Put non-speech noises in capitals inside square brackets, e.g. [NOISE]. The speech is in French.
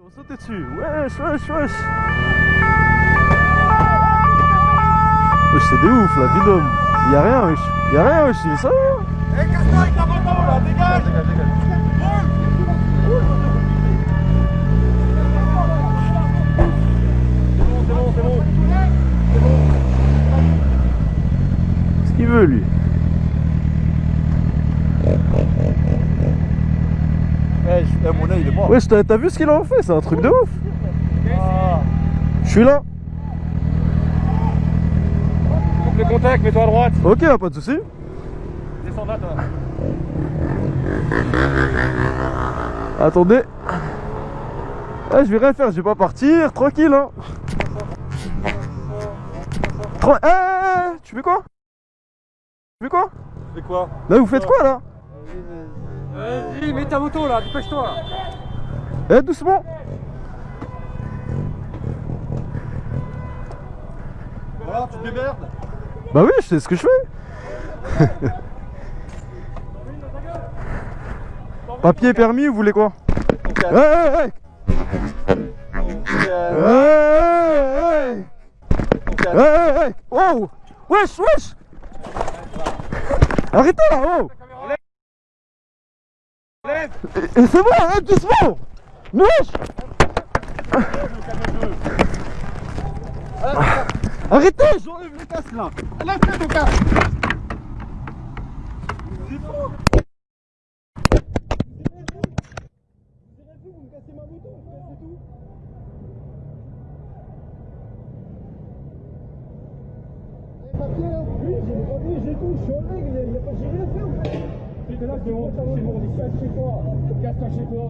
On sautait dessus. Wesh, wesh, wesh. Wesh, c'est de ouf, la vie d'homme. Y'a rien, wesh. Y'a rien, wesh. C'est ça Eh, casse-toi avec la moto là, dégage Dégage, dégage. C'est bon, c'est bon, Qu'est-ce qu'il veut, lui Eh, eh, mon œil il est mort. Wesh, t'as vu ce qu'il a fait? C'est un truc de ouf. Ah. Je suis là. Coupe le contact, mets-toi à droite. Ok, pas de soucis. Descends là, toi. Attendez. Ah, je vais rien faire, je vais pas partir, tranquille hein. Eh, eh, eh, tu fais quoi? Tu fais quoi? Fais quoi? Là, vous faites quoi là? Vas-y, mets ta moto là, dépêche-toi. Eh, doucement. Voilà, tu te démerdes. Bah oui, je sais ce que je fais. [LAUGHS] Papier permis, vous voulez quoi Euh, eh Eh, eh, eh Oh Wesh, wesh. Arrêtez là, oh Lève Et, et c'est bon, Mais Wesh Arrêtez J'enlève le casque là. Lève ton casque. Oui, j'ai les tout, je suis faire. C'est là, c'est bon, c'est bon, casse chez toi. Casse-toi chez toi.